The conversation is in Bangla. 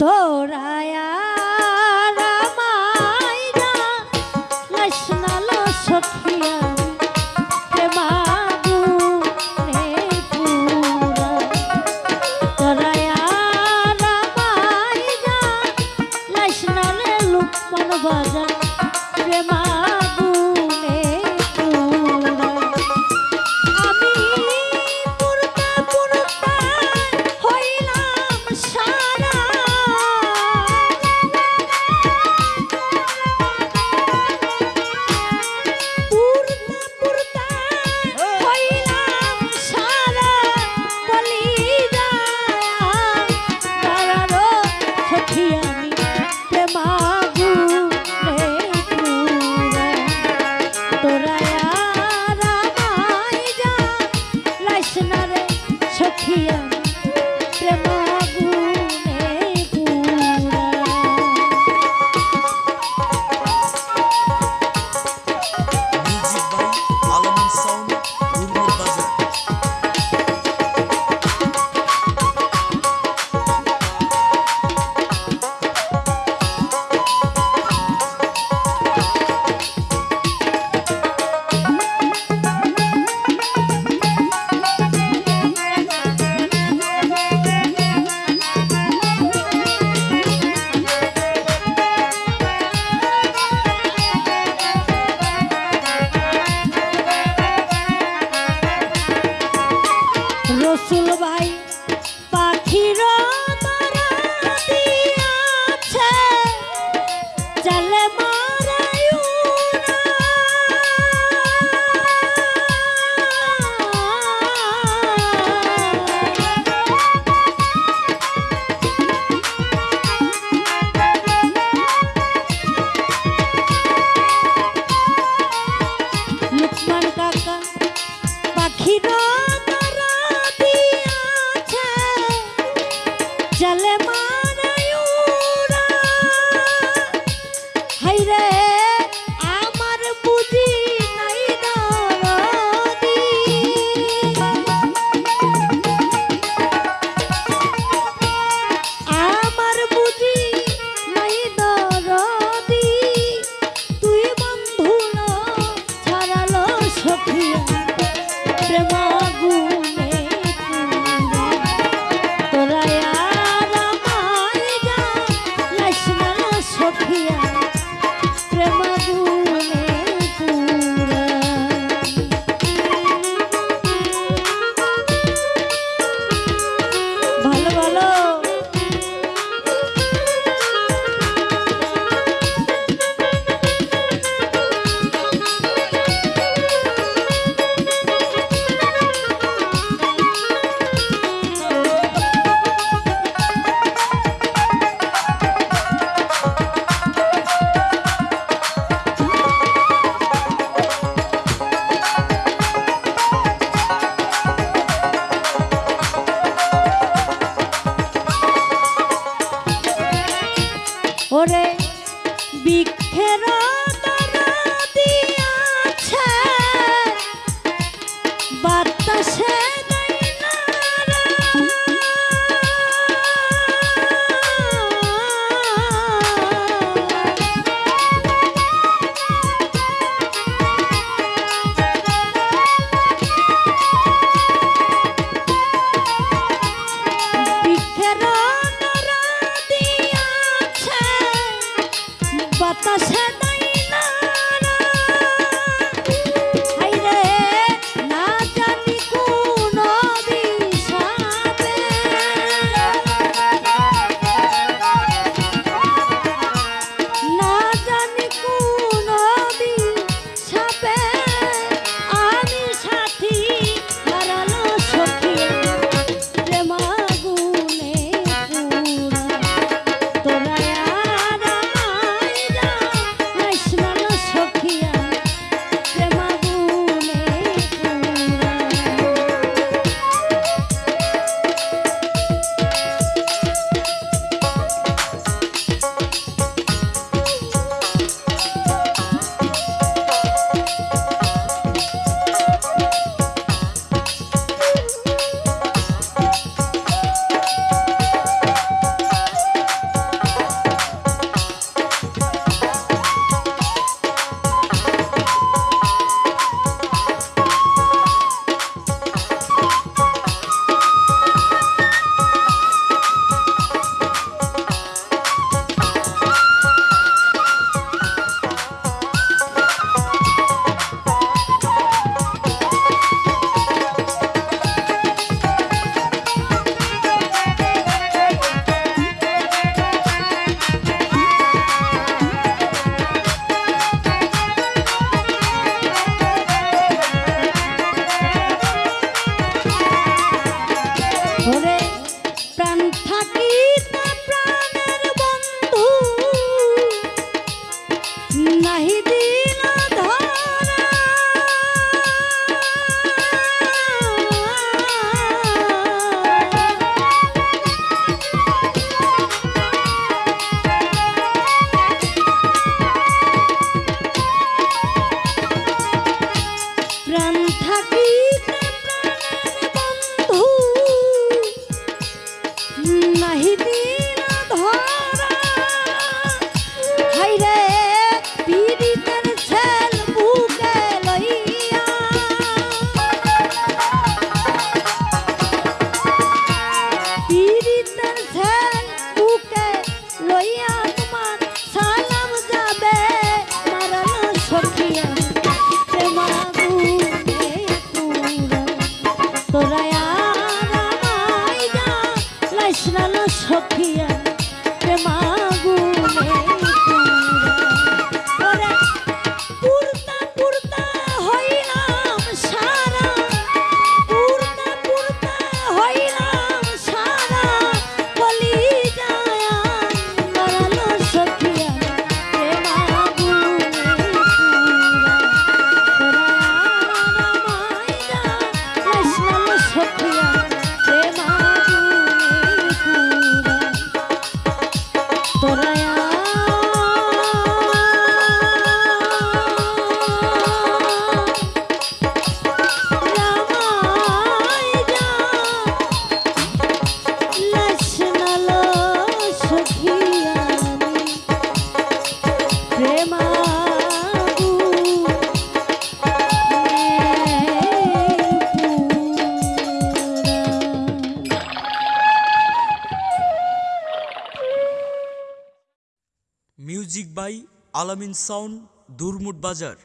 তোরায়া পাই থাক বাই আলামিন সাউন্ড দুরমুট বাজার।